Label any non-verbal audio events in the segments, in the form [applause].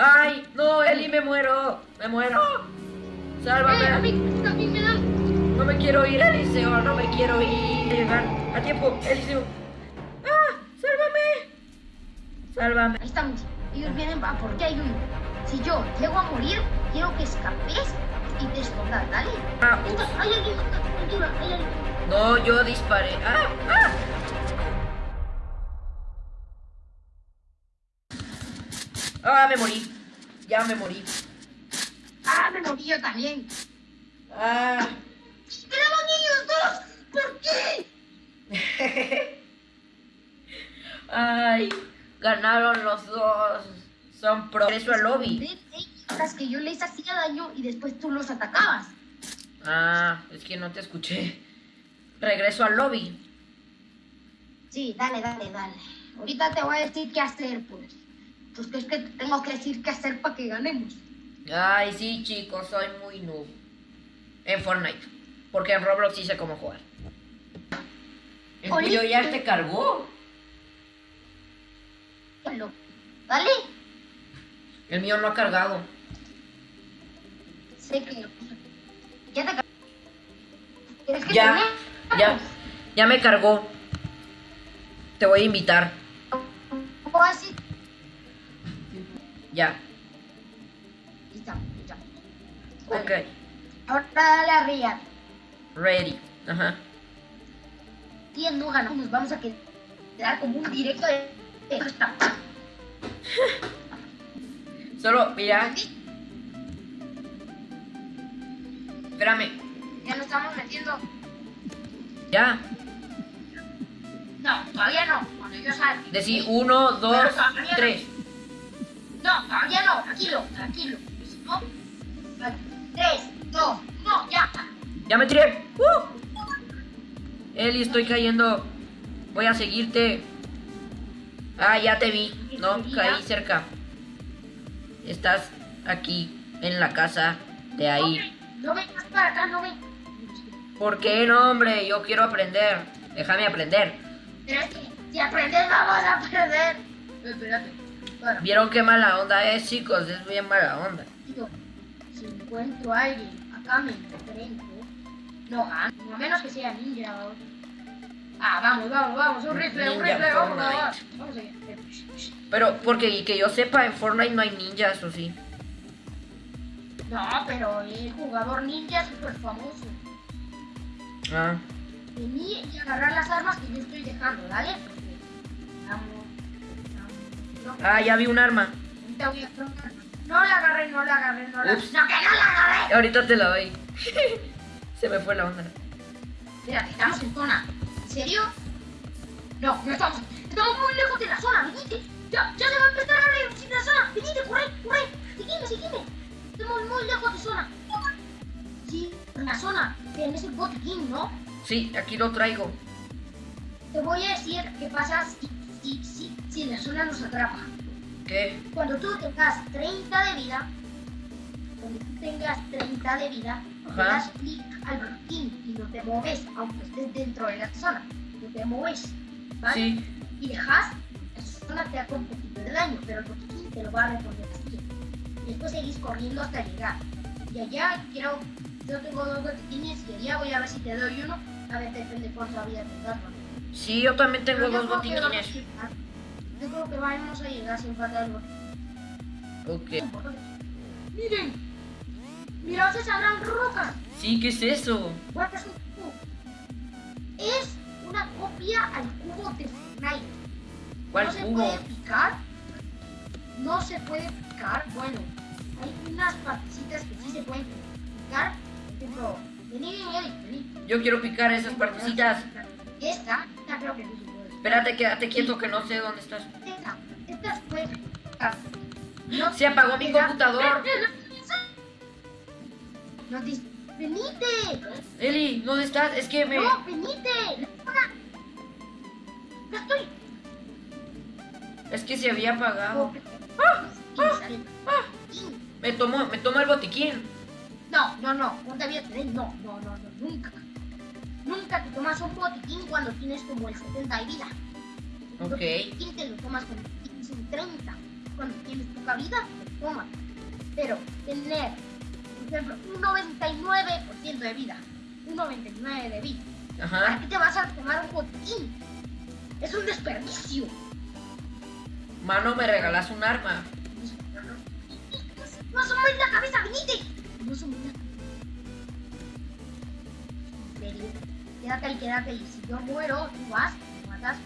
¡Ay! ¡No, Eli, me muero! ¡Me muero! Eh, a ¡Sálvame! dan. No me quiero ir, Eliseo, no me quiero ir. Llegar a tiempo, Eliseo. ¡Ah! ¡Sálvame! ¡Sálvame! Ahí estamos. Ellos vienen va porque hay uno. Si yo llego a morir, quiero que escapes y te escondas, ¿dale? Ah, Esto, ups. hay alguien con la pintura, hay alguien. No, yo disparé. ¡Ah! ¡Ah! ¡Ah! Me morí. Ya me morí. Ah, me morí yo también. ¡Ah! ¡Quedaban ellos dos! ¿Por qué? [laughs] ¡Ay! Ganaron los dos. Son progreso al lobby. Las que yo les hacía daño y después tú los atacabas. Ah, es que no te escuché. Regreso al lobby. Sí, dale, dale, dale. Ahorita te voy a decir qué hacer, pues. Pues que es que te tengo que decir qué hacer para que ganemos. Ay, sí, chicos, soy muy noob. En Fortnite. Porque en Roblox sí sé cómo jugar. El tuyo ya te cargó. Dale. El mío no ha cargado. Sé que... Ya te... ca- ¿Quieres que Ya, te ya, ya me cargó. Te voy a invitar. O así. Ya. Listo, listo. Ok. Ahora dale a Riyad. Ready. Ajá. Y no ganamos, nos vamos a quedar como un directo de... [laughs] Solo, mira. Espérame. Ya nos estamos metiendo. Ya. No, todavía no. Cuando yo salga. Decí uno, dos, tres. No, todavía no. Tranquilo, tranquilo. ¿No? Vale. Tres, dos, no, ya. Ya me tiré. ¡Uh! Eli, estoy cayendo. Voy a seguirte. Ah, ya te vi. No, caí cerca. Estás aquí, en la casa de ahí. No vengas para acá, no vengas. ¿Por qué no, hombre? Yo quiero aprender. Déjame aprender. Pero es que si aprendes vamos a perder. Espérate. ¿Vieron qué mala onda es, chicos? Es bien mala onda. Si encuentro a alguien acá me enfrento, no a menos que sea ninja o... Ah, vamos, vamos, vamos, un rifle, un rifle, vamos, vamos, vamos allá. Pero, porque que yo sepa, en Fortnite no hay ninjas, ¿o sí? No, pero el jugador ninja es súper famoso. Ah. Vení y agarrar las armas que yo estoy dejando, ¿dale? Vamos, vamos. Ah, ya vi un arma. ahorita voy a. No la agarré, no la agarré, no la Ups. No, que no la agarré. Ahorita te la doy. [laughs] Se me fue la onda. Espérate, estamos en zona. ¿En serio? No, no estamos. Estamos muy lejos de la zona, venite. Ya, ya se va a empezar a reducir la zona. Venite, corre, corre. Seguime, seguime. Estamos muy lejos de zona. Sí, en la zona. Tienes el botiquín, ¿no? Sí, aquí lo traigo. Te voy a decir qué pasa si, si, si, si la zona nos atrapa. ¿Qué? Cuando tú tengas 30 de vida, cuando tú tengas 30 de vida, le Ajá. das clic al botiquín y no te mueves, aunque estés dentro de la zona. No te mueves, ¿vale? Sí. Y dejas, la zona te hace un poquito de daño, pero el botiquín te lo va a reponer así. Y después seguís corriendo hasta llegar. Y allá quiero, yo tengo dos botiquines y allá voy a ver si te doy uno. A ver, depende cuánta vida tengas. ¿no? Sí, yo también tengo Pero dos creo Yo creo que vamos a llegar sin falta el botiquín. Ok. Miren, mirad esa gran roca. Sí, ¿qué es eso? Es un cubo. Es una copia al cubo de Fortnite. ¿Cuál no se cubo? puede picar. No se puede picar. Bueno, hay unas partecitas que sí se pueden picar. Por ejemplo, vení, vení, vení. Yo quiero picar esas partecitas. Esta, esta creo que no se. Espérate, quédate quieto que no sé dónde estás. Esta, esta se puede picar. No Se apagó mi computador. No te... ¡Venite! Eli, ¿dónde estás? Es que me... ¡No, venite! ¡Ya estoy! Es que se había apagado. Ah, Me tomó, me tomó el botiquín. No, no, no, no no, no, no, no, nunca. Nunca te tomas un botiquín cuando tienes como el 70 de vida. Ok. El botiquín te lo tomas cuando tienes un 30. Cuando tienes poca vida, toma. Pero tener, por ejemplo, un 99% de vida, un 99% de vida, ¿para Ajá. qué te vas a tomar un botiquín? Es un desperdicio. Mano, me regalas un arma. No asomes la cabeza, venite. No asomes la En Quédate ahí, quédate ahí. Si yo muero, tú vas, me matas.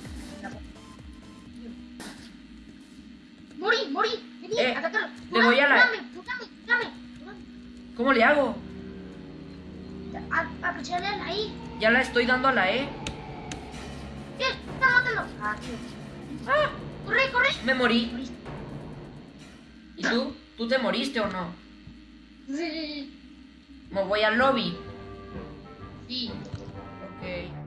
Morí, morí. Vení, Eh, atácalo. le voy a la-. ¿Cómo le hago? Aprovechale a la I. Ya la estoy dando a la E. ¿Qué? Está matando. Ah. ¡Ah! Corre, corre. Me morí. Moriste. ¿Y tú? ¿Tú te moriste o no? Sí. Me voy al lobby. Sí. Ok.